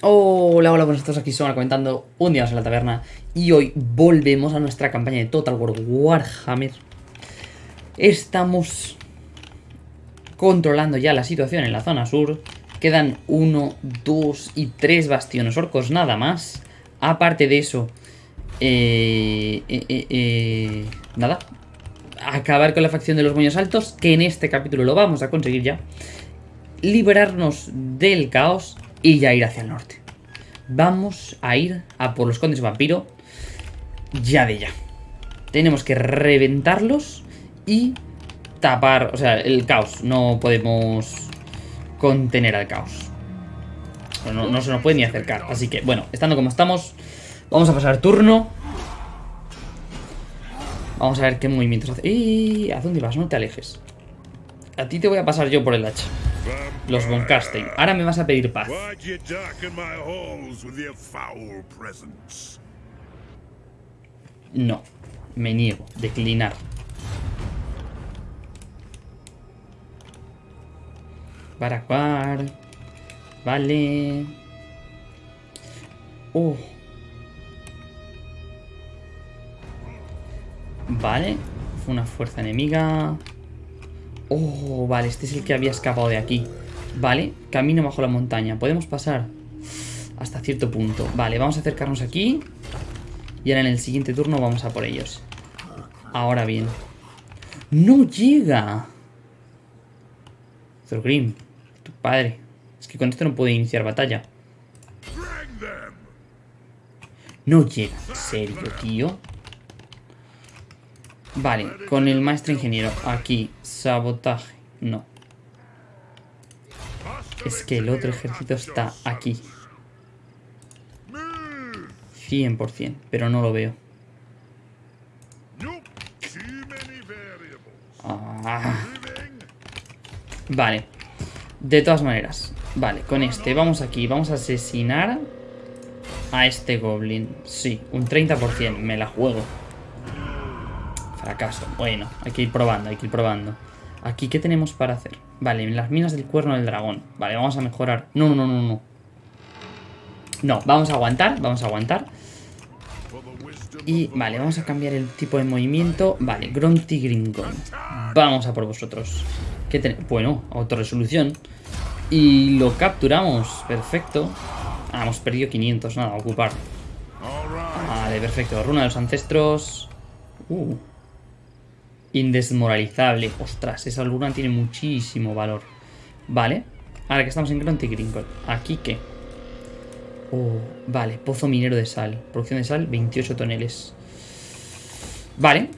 Hola, hola, buenos todos aquí Somar comentando un día más en la taberna. Y hoy volvemos a nuestra campaña de Total War Warhammer. Estamos controlando ya la situación en la zona sur. Quedan uno, dos y tres bastiones orcos nada más. Aparte de eso eh, eh, eh, eh, Nada. Acabar con la facción de los moños altos Que en este capítulo lo vamos a conseguir ya. Liberarnos del caos y ya ir hacia el norte. Vamos a ir a por los condes vampiro ya de ya. Tenemos que reventarlos y tapar, o sea, el caos. No podemos contener al caos. No, se nos puede ni acercar. Así que, bueno, estando como estamos, vamos a pasar turno. Vamos a ver qué movimientos hace. ¿A dónde vas? No te alejes. A ti te voy a pasar yo por el hacha. Los Von Ahora me vas a pedir paz. No. Me niego. Declinar. Baracuar. Vale. Oh. Vale. Fue una fuerza enemiga. Oh, vale, este es el que había escapado de aquí. Vale, camino bajo la montaña. Podemos pasar hasta cierto punto. Vale, vamos a acercarnos aquí. Y ahora en el siguiente turno vamos a por ellos. Ahora bien. ¡No llega! Thorgrim, tu padre. Es que con esto no puedo iniciar batalla. No llega. ¿En serio, tío? Vale, con el maestro ingeniero. Aquí, sabotaje. No. Es que el otro ejército está aquí. 100%, pero no lo veo. Ah. Vale. De todas maneras. Vale, con este vamos aquí. Vamos a asesinar a este goblin. Sí, un 30%. Me la juego. Fracaso. Bueno, hay que ir probando, hay que ir probando. Aquí, ¿qué tenemos para hacer? Vale, en las minas del cuerno del dragón. Vale, vamos a mejorar. No, no, no, no. No, vamos a aguantar, vamos a aguantar. Y, vale, vamos a cambiar el tipo de movimiento. Vale, Grunty Gringon. Vamos a por vosotros. ¿Qué? Bueno, autorresolución. Y lo capturamos. Perfecto. Ah, hemos perdido 500, nada, ocupar. Vale, perfecto. Runa de los ancestros. Uh. Indesmoralizable. Ostras, esa luna tiene muchísimo valor. Vale. Ahora que estamos en Grunty Gringon. ¿Aquí qué? Oh, vale. Pozo minero de sal. Producción de sal, 28 toneles. Vale.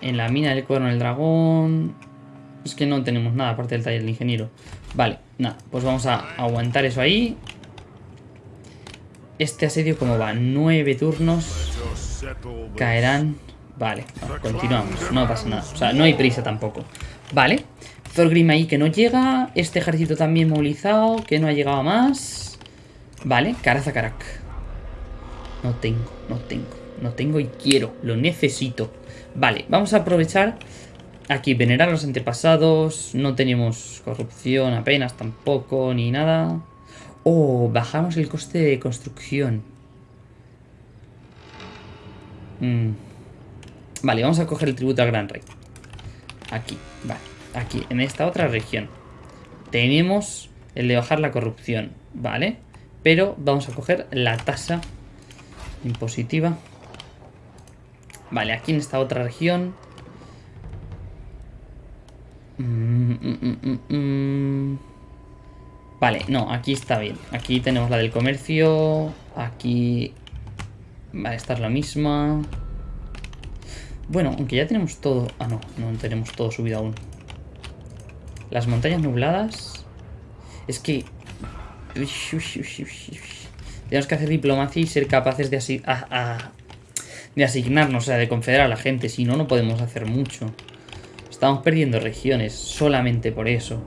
En la mina del cuerno del dragón... Es que no tenemos nada aparte del taller del ingeniero. Vale, nada. Pues vamos a aguantar eso ahí. Este asedio, ¿cómo va? Nueve turnos. Caerán Vale, continuamos, no pasa nada. O sea, no hay prisa tampoco. Vale, Thorgrim ahí que no llega. Este ejército también movilizado, que no ha llegado más. Vale, Karak No tengo, no tengo, no tengo y quiero, lo necesito. Vale, vamos a aprovechar aquí, venerar a los antepasados. No tenemos corrupción apenas tampoco, ni nada. Oh, bajamos el coste de construcción. Mmm Vale, vamos a coger el tributo al Gran Rey. Aquí, vale. Aquí, en esta otra región. Tenemos el de bajar la corrupción, ¿vale? Pero vamos a coger la tasa impositiva. Vale, aquí en esta otra región. Vale, no, aquí está bien. Aquí tenemos la del comercio. Aquí... Vale, esta es la misma. Bueno, aunque ya tenemos todo... Ah, no, no tenemos todo subido aún. Las montañas nubladas... Es que... Tenemos que hacer diplomacia y ser capaces de, de asignarnos, o sea, de confederar a la gente. Si no, no podemos hacer mucho. Estamos perdiendo regiones solamente por eso.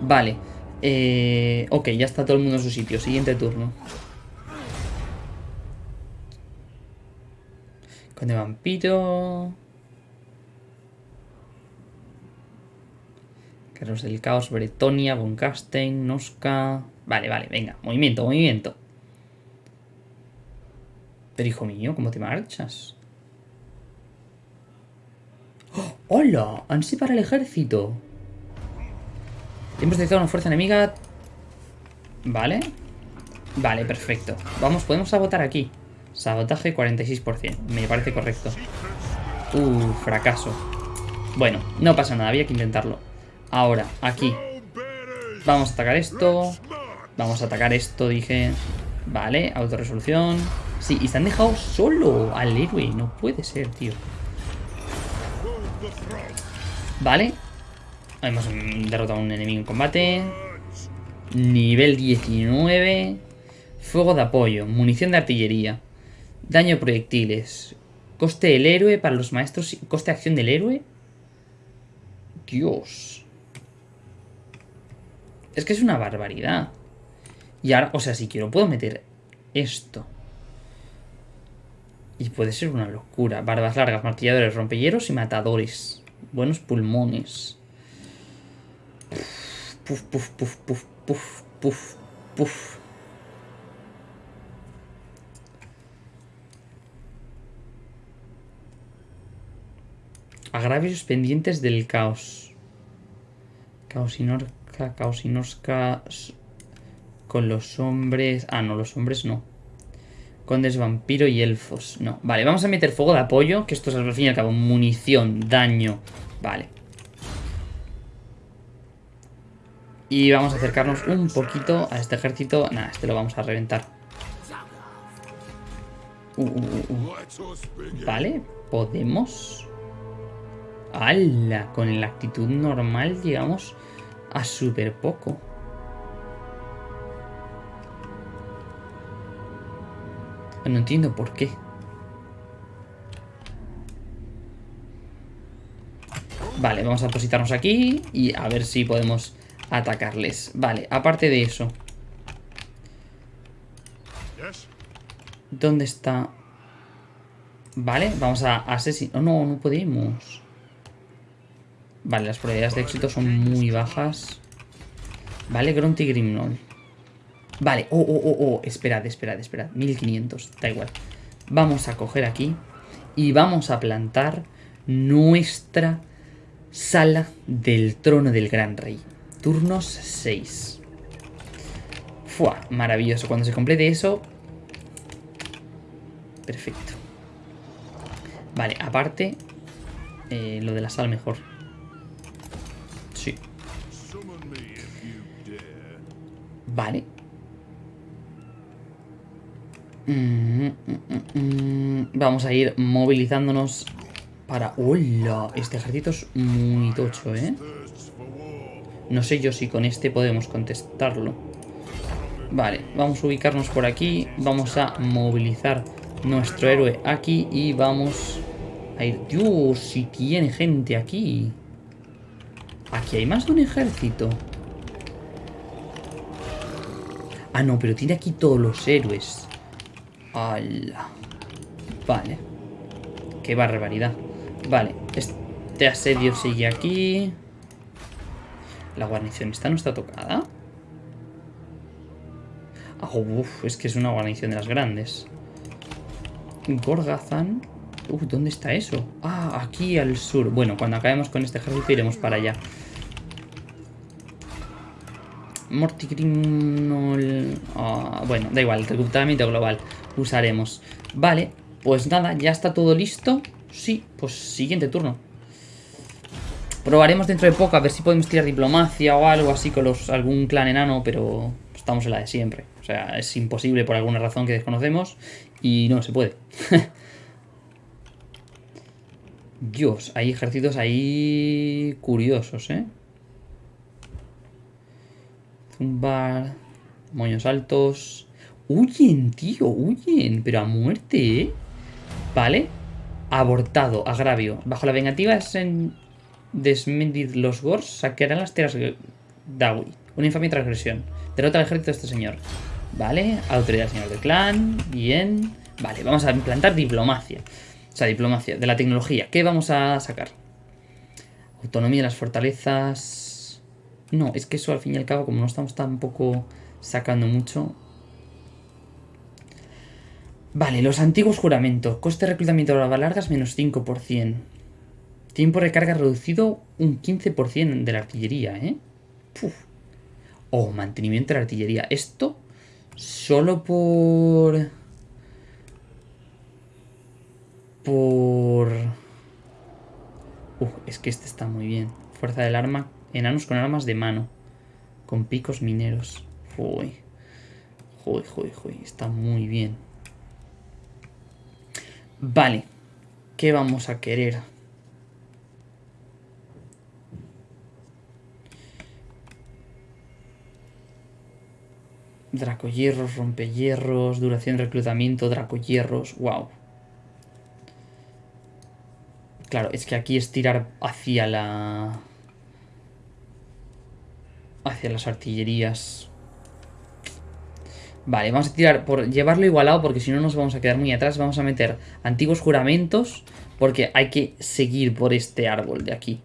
Vale. Eh, ok, ya está todo el mundo en su sitio. Siguiente turno. Con el vampiro... Carlos del Caos, Bretonia, Von Noska... Vale, vale, venga. Movimiento, movimiento. Pero hijo mío, ¿cómo te marchas? ¡Oh! ¡Hola! Han para el ejército. Hemos detectado una fuerza enemiga. Vale. Vale, perfecto. Vamos, podemos sabotar aquí. Sabotaje 46%. Me parece correcto. Uh, fracaso. Bueno, no pasa nada, había que intentarlo. Ahora, aquí. Vamos a atacar esto. Vamos a atacar esto, dije. Vale, autorresolución. Sí, y se han dejado solo al héroe. No puede ser, tío. Vale. Hemos derrotado a un enemigo en combate. Nivel 19. Fuego de apoyo. Munición de artillería. Daño proyectiles. Coste del héroe para los maestros. Coste de acción del héroe. Dios. Es que es una barbaridad. Y ahora, o sea, si quiero puedo meter esto. Y puede ser una locura. Barbas largas, martilladores, rompelleros y matadores. Buenos pulmones. Puf, puf, puf, puf, puf, puf, puf. Agravios pendientes del caos. Caosinorca, Caosinosca con los hombres... Ah, no, los hombres no. Condes, vampiro y elfos. No. Vale, vamos a meter fuego de apoyo, que esto es al fin y al cabo munición, daño. Vale. Y vamos a acercarnos un poquito a este ejército. Nada, este lo vamos a reventar. Uh, uh, uh, vale, podemos... ¡Hala! Con la actitud normal llegamos a súper poco. No entiendo por qué. Vale, vamos a positarnos aquí y a ver si podemos atacarles. Vale, aparte de eso. ¿Dónde está? Vale, vamos a asesinar. Oh, no, no podemos. Vale, las probabilidades de éxito son muy bajas. Vale, Grunty Grimnol. Vale, oh, oh, oh, oh, esperad, esperad, esperad. 1500, da igual. Vamos a coger aquí y vamos a plantar nuestra sala del trono del gran rey. Turnos 6. Fua, maravilloso. Cuando se complete eso... Perfecto. Vale, aparte... Eh, lo de la sala mejor. Vale. Vamos a ir movilizándonos para... ¡Hola! Este ejército es muy tocho, ¿eh? No sé yo si con este podemos contestarlo. Vale, vamos a ubicarnos por aquí. Vamos a movilizar nuestro héroe aquí y vamos a ir... ¡Dios! Si tiene gente aquí. Aquí hay más de un ejército. Ah, no, pero tiene aquí todos los héroes. ¡Hala! Vale. Qué barbaridad. Vale, este asedio sigue aquí. La guarnición esta no está tocada. Ah, uf, es que es una guarnición de las grandes. Gorgazan. Uf, ¿dónde está eso? Ah, aquí al sur. Bueno, cuando acabemos con este ejército iremos para allá. Mortigrinol... Ah, bueno, da igual, reclutamiento global usaremos. Vale, pues nada, ya está todo listo. Sí, pues siguiente turno. Probaremos dentro de poco a ver si podemos tirar diplomacia o algo así con los, algún clan enano, pero estamos en la de siempre. O sea, es imposible por alguna razón que desconocemos y no se puede. Dios, hay ejércitos ahí curiosos, ¿eh? Zumbar, moños altos... Huyen, tío, huyen, pero a muerte, ¿eh? Vale. Abortado, agravio. Bajo la vengativa es en desmentir los Gors, saquearán las tierras Dawi. Una infamia transgresión. Derrota al ejército de este señor. Vale, autoridad señor del clan. Bien. Vale, vamos a implantar diplomacia. O sea, diplomacia de la tecnología. ¿Qué vamos a sacar? Autonomía de las fortalezas... No, es que eso al fin y al cabo, como no estamos tampoco sacando mucho. Vale, los antiguos juramentos. Coste de reclutamiento de las largas menos 5%. Tiempo de recarga reducido un 15% de la artillería, ¿eh? Puf. Oh, mantenimiento de la artillería. Esto solo por... Por... Uf, es que este está muy bien. Fuerza del arma. Enanos con armas de mano. Con picos mineros. Uy. Uy, uy, uy. Está muy bien. Vale. ¿Qué vamos a querer? Dracohierros, rompehierros, duración de reclutamiento, dracohierros, wow. Claro, es que aquí es tirar hacia la... Hacia las artillerías. Vale, vamos a tirar por llevarlo igualado porque si no nos vamos a quedar muy atrás. Vamos a meter antiguos juramentos porque hay que seguir por este árbol de aquí.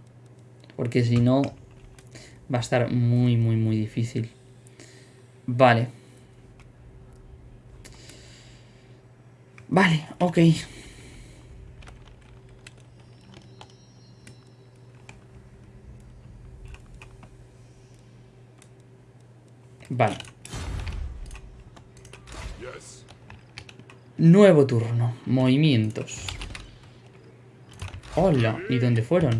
Porque si no va a estar muy, muy, muy difícil. Vale. Vale, ok. Vale. Nuevo turno. Movimientos. Hola. ¿Y dónde fueron?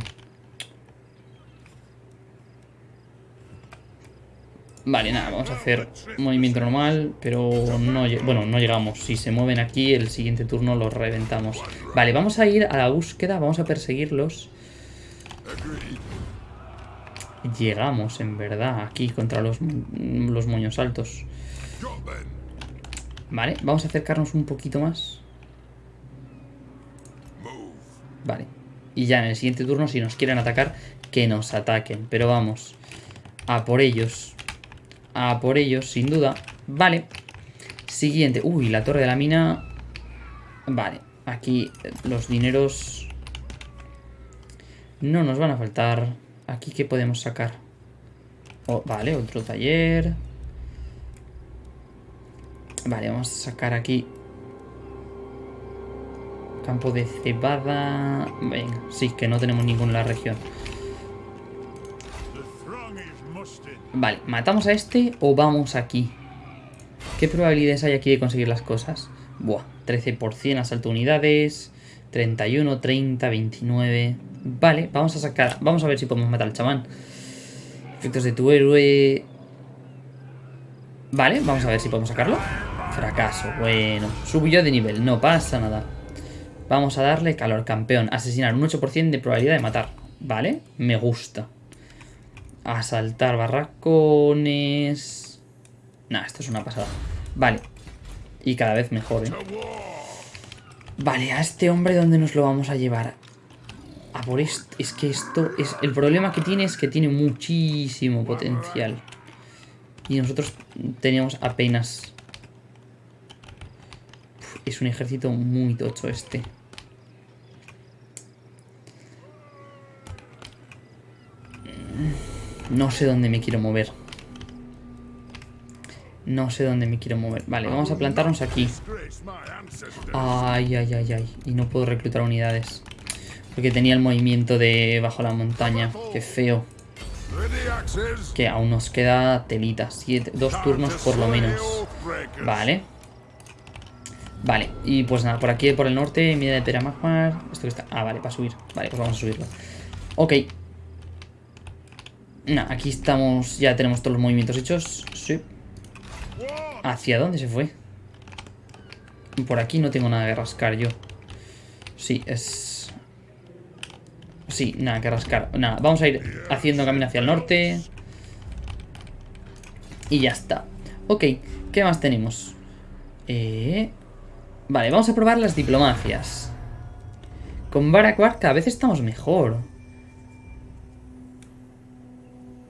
Vale, nada, vamos a hacer movimiento normal, pero no, bueno, no llegamos. Si se mueven aquí, el siguiente turno los reventamos. Vale, vamos a ir a la búsqueda, vamos a perseguirlos. Llegamos, en verdad, aquí contra los, los moños altos. Vale, vamos a acercarnos un poquito más. Vale. Y ya en el siguiente turno, si nos quieren atacar, que nos ataquen. Pero vamos, a por ellos. A por ellos, sin duda. Vale. Siguiente. Uy, la torre de la mina. Vale. Aquí los dineros... No nos van a faltar. Aquí, ¿qué podemos sacar? Oh, vale, otro taller. Vale, vamos a sacar aquí. Campo de cebada. Venga, sí, que no tenemos ninguno en la región. Vale, ¿matamos a este o vamos aquí? ¿Qué probabilidades hay aquí de conseguir las cosas? Buah, 13% asalto unidades, 31, 30, 29... Vale, vamos a sacar... Vamos a ver si podemos matar al chamán. Efectos de tu héroe... Vale, vamos a ver si podemos sacarlo. Fracaso, bueno. Subió de nivel, no pasa nada. Vamos a darle calor, campeón. Asesinar, un 8% de probabilidad de matar. Vale, me gusta. Asaltar barracones... Nah, esto es una pasada. Vale. Y cada vez mejor, ¿eh? Vale, a este hombre, ¿dónde nos lo vamos a llevar? A por esto. Es que esto es... El problema que tiene es que tiene muchísimo potencial. Y nosotros teníamos apenas... es un ejército muy tocho este. No sé dónde me quiero mover. No sé dónde me quiero mover. Vale, vamos a plantarnos aquí. Ay, ay, ay, ay. Y no puedo reclutar unidades. Porque tenía el movimiento de bajo la montaña. Qué feo. Que aún nos queda telita. Dos turnos por lo menos. Vale. Vale, y pues nada, por aquí, por el norte, mira de Peramagmar. Esto que está... Ah, vale, para subir. Vale, pues vamos a subirlo. Ok, no, aquí estamos, ya tenemos todos los movimientos hechos. Sí. ¿Hacia dónde se fue? Por aquí no tengo nada que rascar yo. Sí, es... Sí, nada que rascar. Nada, vamos a ir haciendo camino hacia el norte. Y ya está. Ok, ¿qué más tenemos? Eh... Vale, vamos a probar las diplomacias. Con Barakwar cada vez estamos mejor.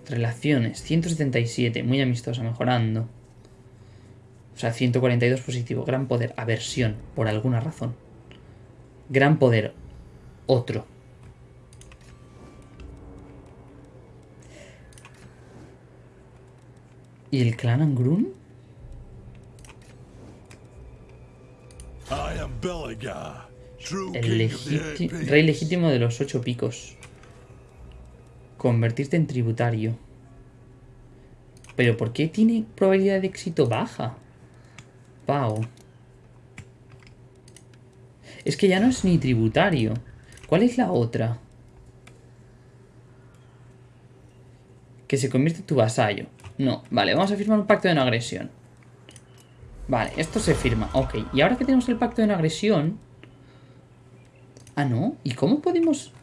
Relaciones, 177, muy amistosa, mejorando. O sea, 142 positivo. Gran poder, aversión, por alguna razón. Gran poder, otro. ¿Y el clan Angrun? El rey legítimo de los ocho picos. Convertirte en tributario. ¿Pero por qué tiene probabilidad de éxito baja? Pau. Es que ya no es ni tributario. ¿Cuál es la otra? Que se convierte en tu vasallo. No, vale, vamos a firmar un pacto de no agresión. Vale, esto se firma. Ok, y ahora que tenemos el pacto de no agresión... Ah, no. ¿Y cómo podemos...?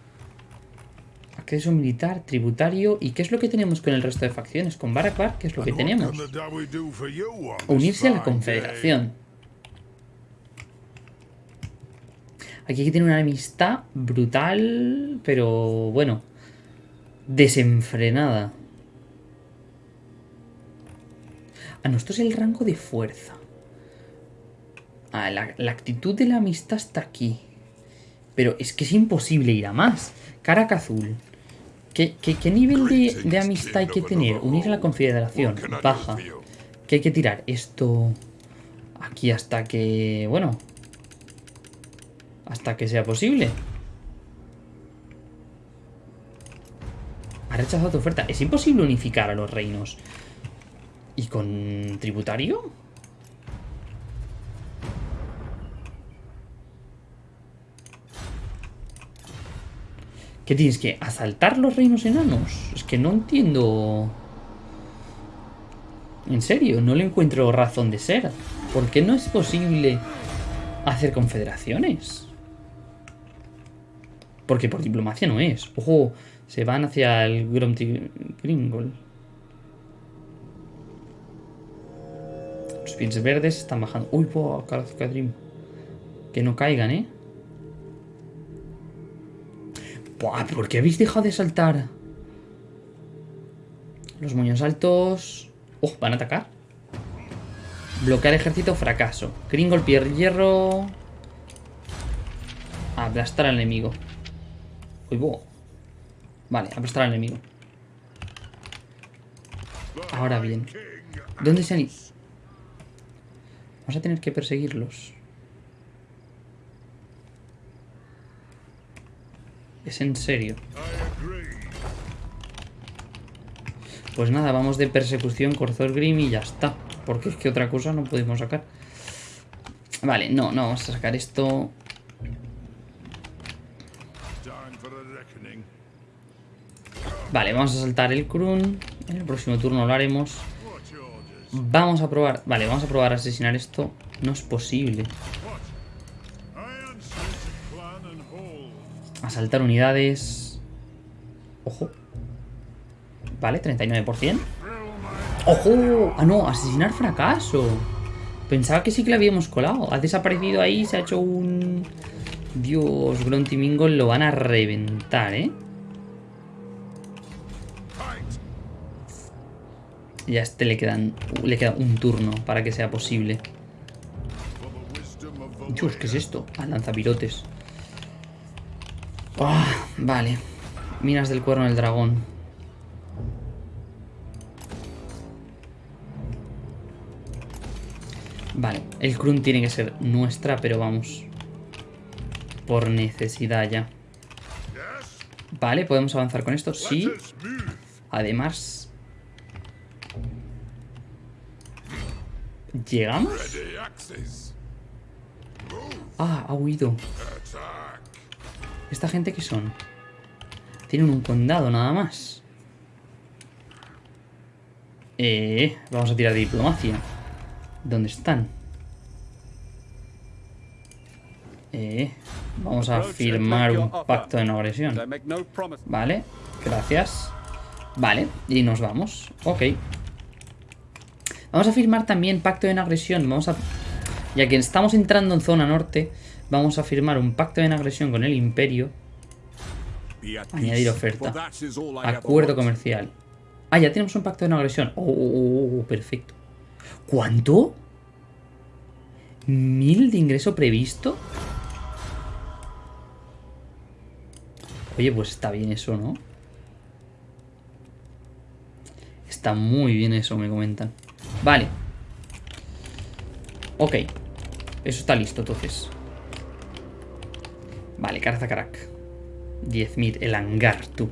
Acceso militar, tributario... ¿Y qué es lo que tenemos con el resto de facciones? Con Barakbar, ¿qué es lo que tenemos? Unirse a la confederación. Aquí hay que tener una amistad brutal, pero bueno, desenfrenada. Ah, no, esto es el rango de fuerza. Ah, la, la actitud de la amistad está aquí. Pero es que es imposible ir a más. Caraca azul. ¿Qué, qué, qué nivel de, de amistad hay que tener? Unir a la confederación. Baja. Que hay que tirar esto aquí hasta que... Bueno. Hasta que sea posible. Ha rechazado tu oferta. Es imposible unificar a los reinos. ¿Y con tributario? ¿Qué tienes que asaltar los reinos enanos? Es que no entiendo... En serio, no le encuentro razón de ser. ¿Por qué no es posible hacer confederaciones? Porque por diplomacia no es. Ojo, se van hacia el Gromty Gringol. Los pins verdes están bajando. Uy, po, Calazcadrim. Que no caigan, ¿eh? Buah, ¿por qué habéis dejado de saltar? Los moños altos... Oh, van a atacar. Bloquear ejército, fracaso. Gringol, pier hierro... Aplastar al enemigo. Uy, bo. Vale, aplastar al enemigo. Ahora bien. ¿Dónde se han ido? Vamos a tener que perseguirlos. Es en serio. Pues nada, vamos de persecución, Corzor Grim y ya está. Porque es que otra cosa no podemos sacar. Vale, no, no, vamos a sacar esto. Vale, vamos a saltar el Krun. En el próximo turno lo haremos. Vamos a probar. Vale, vamos a probar a asesinar esto. No es posible. Asaltar unidades. Ojo. Vale, 39%. ¡Ojo! Ah, no, asesinar fracaso. Pensaba que sí que le habíamos colado. Ha desaparecido ahí, se ha hecho un... Dios, Grunty Mingle lo van a reventar, ¿eh? Fight! Y a este le quedan le queda un turno para que sea posible. Dios, ¿qué es esto? Ah, lanzapirotes. Ah, vale. Minas del cuerno del dragón. Vale, el Krun tiene que ser nuestra, pero vamos. Por necesidad ya. Vale, ¿podemos avanzar con esto? Sí. Además... ¿Llegamos? Ah, ha huido. ¿Esta gente qué son? Tienen un condado nada más. Eh, vamos a tirar de diplomacia. ¿Dónde están? Eh, vamos a firmar un pacto de no agresión. Vale, gracias. Vale, y nos vamos. Ok. Vamos a firmar también pacto de no agresión. Vamos a... Ya que estamos entrando en zona norte, vamos a firmar un pacto de agresión con el imperio. Añadir oferta. Acuerdo comercial. Ah, ya tenemos un pacto de no agresión. Oh, oh, oh, oh, perfecto. ¿Cuánto? ¿Mil de ingreso previsto? Oye, pues está bien eso, ¿no? Está Está muy bien eso, me comentan. Vale. Ok. Eso está listo, entonces. Vale, Carza Carac. 10.000, el hangar, tú.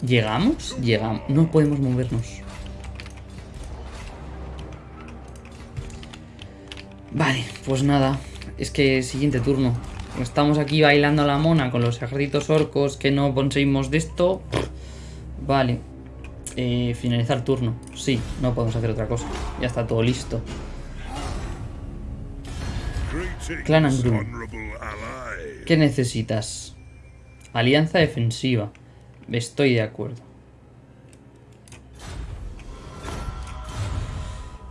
¿Llegamos? Llegamos. No podemos movernos. Vale, pues nada. Es que siguiente turno. Estamos aquí bailando a la mona con los ejércitos orcos que no conseguimos de esto. Vale. Eh, finalizar turno. Sí, no podemos hacer otra cosa. Ya está todo listo. Clan and Gru. honorable ally. ¿Qué necesitas? Alianza defensiva. Estoy de acuerdo.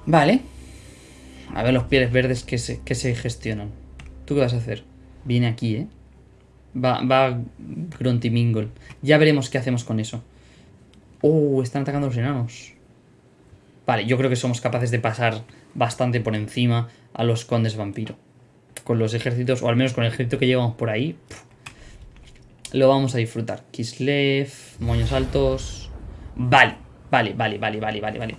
Vale. A ver los pieles verdes que se, que se gestionan. ¿Tú qué vas a hacer? Viene aquí, ¿eh? Va, va Grunty Mingle. Ya veremos qué hacemos con eso. Oh, están atacando los enanos. Vale, yo creo que somos capaces de pasar bastante por encima a los condes vampiro. Con los ejércitos, o al menos con el ejército que llevamos por ahí. lo vamos a disfrutar. Kislev, moños altos. Vale, vale, vale, vale, vale, vale, vale.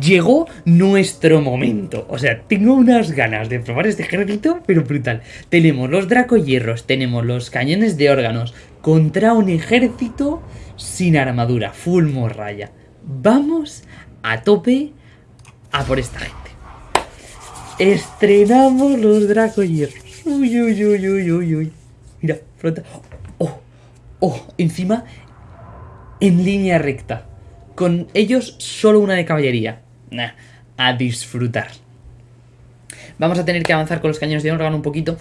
Llegó nuestro momento. O sea, tengo unas ganas de probar este ejército, pero brutal. Tenemos los dracohierros, tenemos los cañones de órganos contra un ejército sin armadura, full morralla. Vamos a tope a por esta gente. Estrenamos los dracohierros. Uy, uy, uy, uy, uy, uy. Mira, flota. Oh, oh, encima en línea recta. Con ellos solo una de caballería. Nah, a disfrutar. Vamos a tener que avanzar con los cañones de órgano un poquito.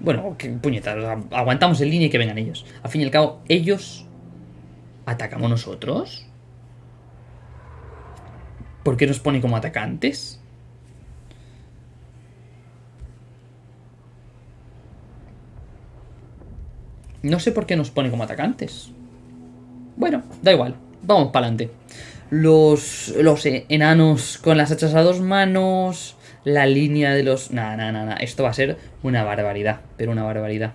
Bueno, que puñetas, aguantamos en línea y que vengan ellos. Al fin y al cabo, ellos atacamos nosotros. ¿Por qué nos pone como atacantes? No sé por qué nos pone como atacantes. Bueno, da igual. Vamos para adelante. Los, los enanos con las hachas a dos manos. La línea de los... Nada, nada, nada. Esto va a ser una barbaridad. Pero una barbaridad.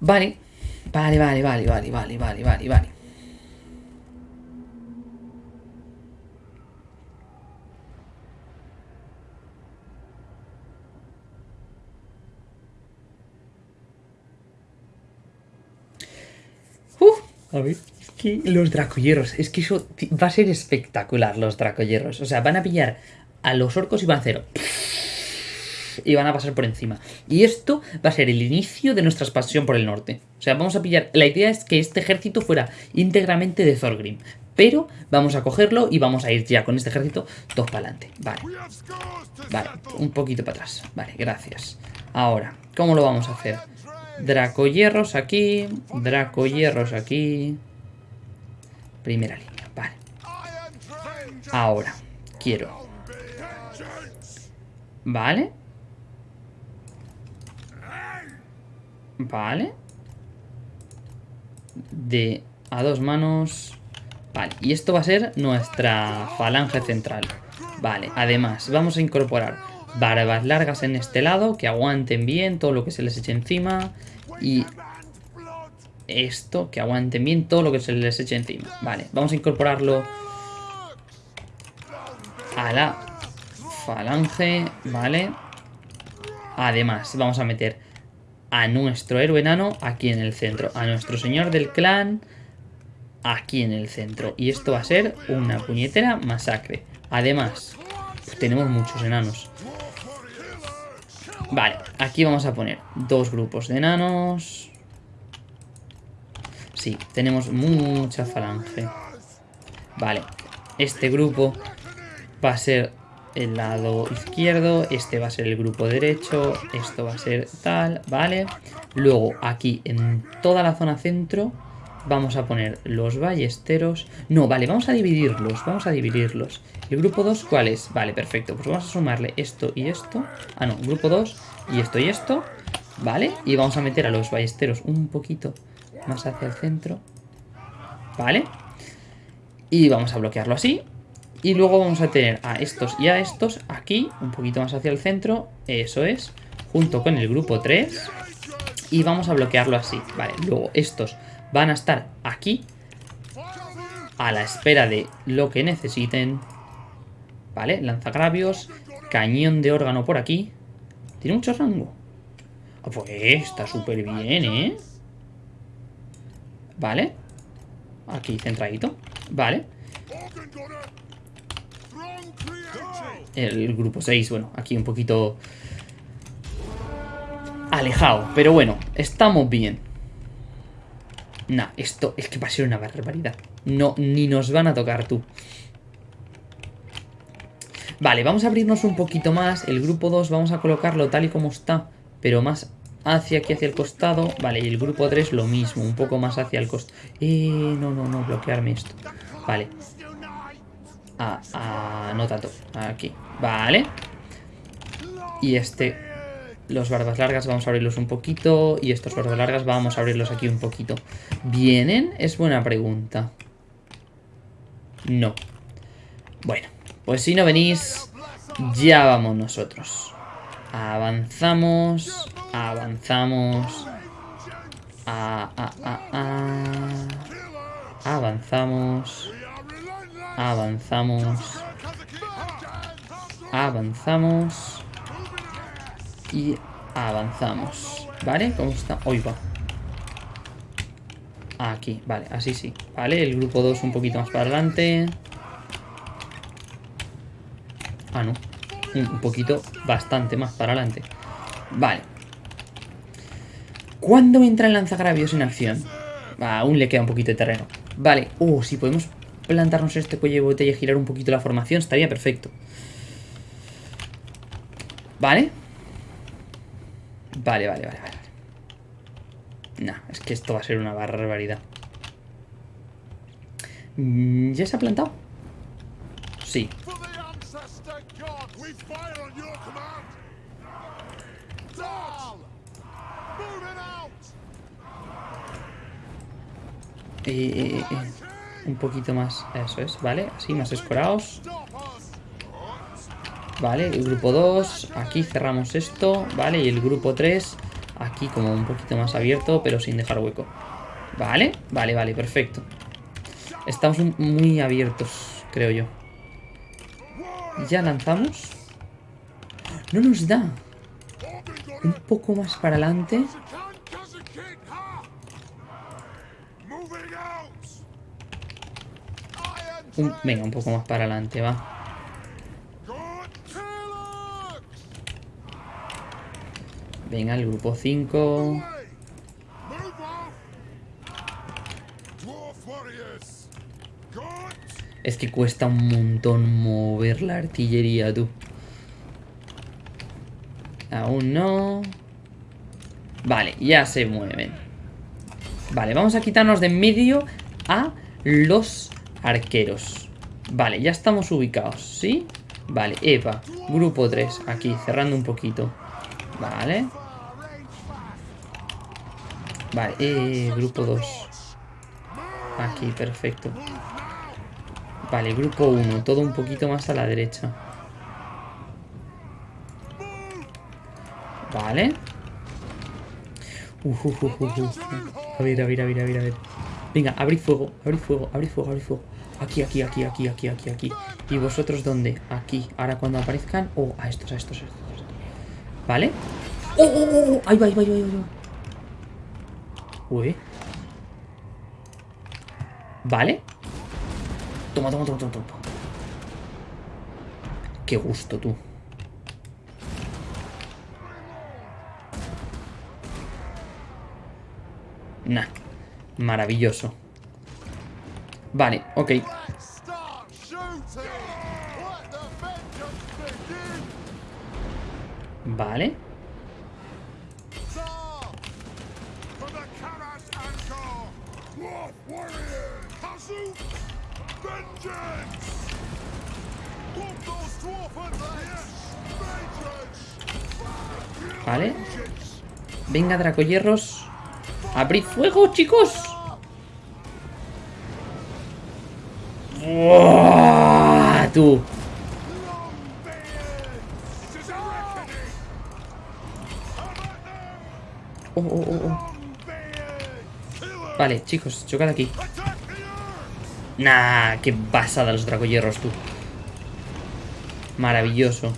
Vale. Vale, vale, vale, vale, vale, vale, vale, vale. Uf, a ver, es que los dracohierros, es que eso va a ser espectacular, los dracohierros. O sea, van a pillar a los orcos y van a hacer y van a pasar por encima. Y esto va a ser el inicio de nuestra expansión por el norte. O sea, vamos a pillar... La idea es que este ejército fuera íntegramente de Thorgrim. Pero vamos a cogerlo y vamos a ir ya con este ejército todos para adelante. Vale, vale, un poquito para atrás. Vale, gracias. Ahora, ¿cómo lo vamos a hacer? Dracohierros aquí, Dracohierros aquí. Primera línea, vale. Ahora, quiero... Vale. Vale. De a dos manos. Vale, y esto va a ser nuestra falange central. Vale, además vamos a incorporar barbas largas en este lado que aguanten bien todo lo que se les eche encima. Y esto, que aguanten bien todo lo que se les eche encima. Vale, vamos a incorporarlo a la falange, ¿vale? Además, vamos a meter a nuestro héroe enano aquí en el centro. A nuestro señor del clan aquí en el centro. Y esto va a ser una puñetera masacre. Además, tenemos muchos enanos. Vale, aquí vamos a poner dos grupos de enanos. Sí, tenemos mucha falange. Vale, este grupo va a ser el lado izquierdo, este va a ser el grupo derecho, esto va a ser tal, ¿vale? Luego aquí en toda la zona centro vamos a poner los ballesteros. No, vale, vamos a dividirlos, vamos a dividirlos. ¿El grupo 2 cuál es? Vale, perfecto, pues vamos a sumarle esto y esto. Ah, no, grupo 2 y esto y esto, ¿vale? Y vamos a meter a los ballesteros un poquito más hacia el centro, ¿vale? Y vamos a bloquearlo así. Y luego vamos a tener a estos y a estos aquí, un poquito más hacia el centro. Eso es. Junto con el grupo 3. Y vamos a bloquearlo así. Vale, luego estos van a estar aquí. A la espera de lo que necesiten. Vale, lanzagravios. Cañón de órgano por aquí. Tiene mucho rango. Ah, Pues está súper bien, ¿eh? Vale. Aquí centradito. Vale. El grupo 6, bueno, aquí un poquito alejado. Pero bueno, estamos bien. Nah, esto es que va a ser una barbaridad. No, ni nos van a tocar tú. Vale, vamos a abrirnos un poquito más. El grupo 2 vamos a colocarlo tal y como está, pero más hacia aquí, hacia el costado. Vale, y el grupo 3 lo mismo, un poco más hacia el costado. Eh, no, no, no, bloquearme esto. Vale. Ah, ah, no tanto. Aquí. Vale. Y este... Los barbas largas vamos a abrirlos un poquito. Y estos barbas largas vamos a abrirlos aquí un poquito. ¿Vienen? Es buena pregunta. No. Bueno, pues si no venís, ya vamos nosotros. Avanzamos. Avanzamos. Ah, ah, ah. Avanzamos. Avanzamos. Avanzamos. Y avanzamos. ¿Vale? ¿Cómo está? Hoy va. Aquí, vale, así sí. Vale, el grupo 2 un poquito más para adelante. Ah, no. Un poquito, bastante más para adelante. Vale. ¿Cuándo entra el lanzagravios en acción? Aún le queda un poquito de terreno. Vale. Uh, si podemos plantarnos este cuello de botella y girar un poquito la formación, estaría perfecto. ¿Vale? Vale, vale, vale, vale. Nah, es que esto va a ser una barbaridad. Mm, ¿Ya se ha plantado? Sí. Eh, eh, eh. Un poquito más. Eso es, ¿vale? Así, más escorados. Vale, el grupo 2. Aquí cerramos esto. Vale, y el grupo 3. Aquí como un poquito más abierto, pero sin dejar hueco. Vale, vale, vale, perfecto. Estamos muy abiertos, creo yo. Ya lanzamos. No nos da. Un poco más para adelante. Venga, un poco más para adelante, va. Venga, el grupo 5. Away! Move off! Dwarf warriors! Good! Es que cuesta un montón mover la artillería, tú. Aún no. Vale, ya se mueven. Vale, vamos a quitarnos de en medio a los arqueros. Vale, ya estamos ubicados, ¿sí? Vale, Eva, grupo 3, aquí, cerrando un poquito. Vale. Vale, eh, grupo 2. Aquí, perfecto. Vale, grupo 1, todo un poquito más a la derecha. Vale. Uf, uf, uf, uf, uf. A ver, a ver, a ver, a ver, a ver. Venga, abrid fuego, abrid fuego, abrid fuego, abrid fuego. Aquí, aquí, aquí, aquí, aquí, aquí, aquí. ¿Y vosotros dónde? Aquí. Ahora cuando aparezcan... Oh, a estos, a estos, a estos. a estos. ¿Vale? ¡Oh, oh, oh! oh! Ahí va, ahí va, ahí va, ahí va. Uy. ¿Vale? Toma, toma, toma, toma, toma. Qué gusto, tú. Nah. Maravilloso. Vale, ok. Vale. Vale. Venga, Dracohierros. ¡Abrid fuego, chicos! Tú. Oh, oh, oh, oh. Vale, chicos, chocad aquí. Nah, qué pasada los dragohierros, tú. Maravilloso.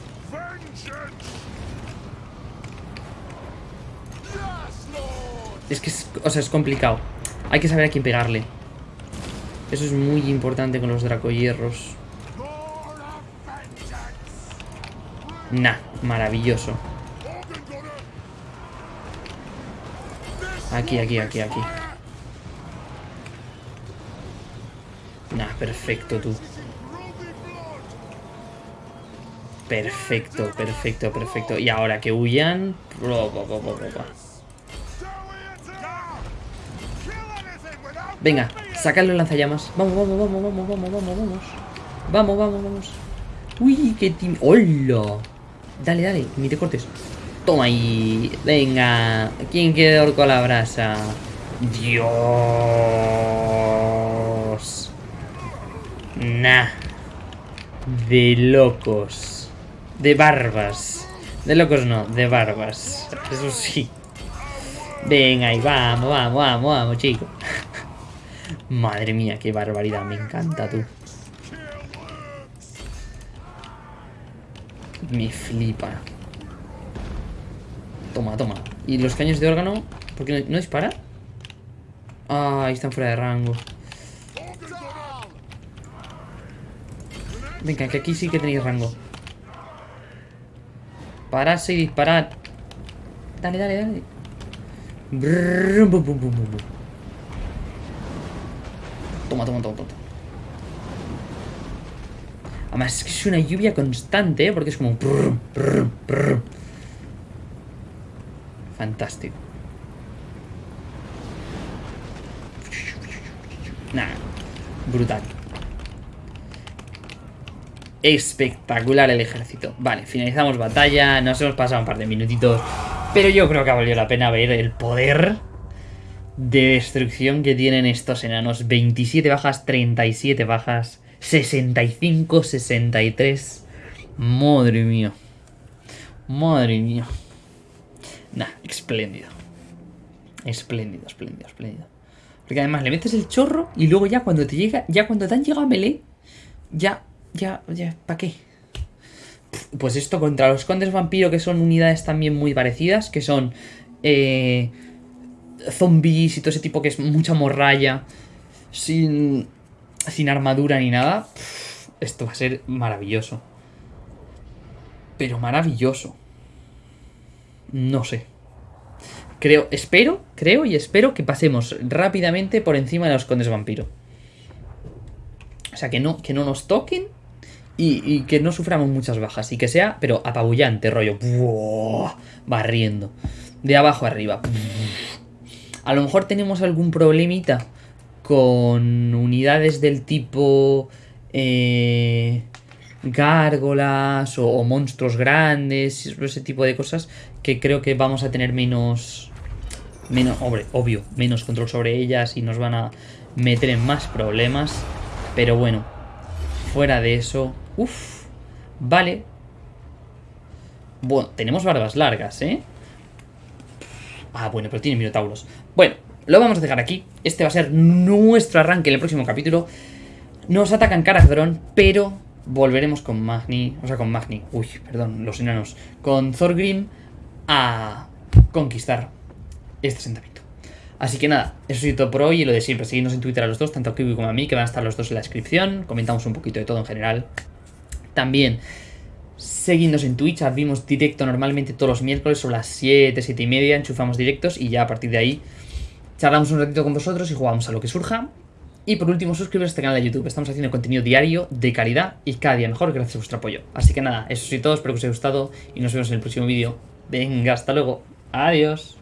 Es que, es, o sea, es complicado. Hay que saber a quién pegarle. Eso es muy importante con los dracohierros. Nah, maravilloso. Aquí, aquí, aquí, aquí. Nah, perfecto tú. Perfecto, perfecto, perfecto. Y ahora que huyan... Venga, sacadlo en lanzallamas. Vamos, vamos, vamos, vamos, vamos, vamos, vamos. Vamos, vamos, vamos. Uy, qué tim... ¡Hola! Dale, dale, ni te cortes. Toma ahí. Venga. ¿Quién quiere orco a la brasa? Dios. De locos. De barbas. De locos no, de barbas. Eso sí. Venga, y vamos, vamos, vamos, vamos, chicos. Madre mía, qué barbaridad, me encanta tú. Me flipa. Toma, toma. ¿Y los caños de órgano? ¿Por qué no, no dispara? Ah, están fuera de rango. Venga, que aquí sí que tenéis rango. Pararse y disparar. Dale, dale, dale. Toma, toma, toma, toma. Además es que es una lluvia constante, ¿eh? Porque es como... Fantástico. Nah, brutal. Espectacular el ejército. Vale, finalizamos batalla. Nos hemos pasado un par de minutitos. Pero yo creo que ha valido la pena ver el poder de destrucción que tienen estos enanos. 27 bajas, 37 bajas, 65, 63. Madre mía. Madre mía. Nah, espléndido. Espléndido, espléndido, espléndido. Porque además le metes el chorro y luego ya cuando te llega, ya cuando te han llegado a melee, ya, ya, ya, ¿para qué? Pues esto contra los condes vampiro, que son unidades también muy parecidas, que son eh, zombies y todo ese tipo que es mucha morralla, sin, sin armadura ni nada. Esto va a ser maravilloso. Pero maravilloso. No sé. Creo, espero, creo y espero que pasemos rápidamente por encima de los condes vampiro. O sea, que no, que no nos toquen y, que no suframos muchas bajas. Y que sea, pero apabullante, rollo. ¡buah! barriendo. De abajo arriba. A lo mejor tenemos algún problemita con unidades del tipo... Eh, gárgolas o, o monstruos grandes, ese tipo de cosas que creo que vamos a tener menos, menos, hombre, obvio, menos control sobre ellas y nos van a meter en más problemas. Pero bueno, fuera de eso, uff, vale. Bueno, tenemos barbas largas, ¿eh? Ah, bueno, pero tiene minotauros. Bueno, lo vamos a dejar aquí. Este va a ser nuestro arranque en el próximo capítulo. Nos atacan Caradrón, pero volveremos con Magni, o sea, con Magni, uy, perdón, los enanos, con Thorgrim a conquistar este asentamiento. Así que nada, eso es todo por hoy y lo de siempre, seguidnos en Twitter a los dos, tanto a Kiwi como a mí, que van a estar los dos en la descripción, comentamos un poquito de todo en general. También, seguidnos en Twitch, abrimos directo normalmente todos los miércoles sobre las 7, 7 y media, enchufamos directos y ya a partir de ahí charlamos un ratito con vosotros y jugamos a lo que surja. Y por último, suscribiros a este canal de YouTube. Estamos haciendo contenido diario, de calidad y cada día mejor gracias a vuestro apoyo. Así que nada, eso es todo, espero que os haya gustado y nos vemos en el próximo vídeo. Venga, hasta luego. Adiós.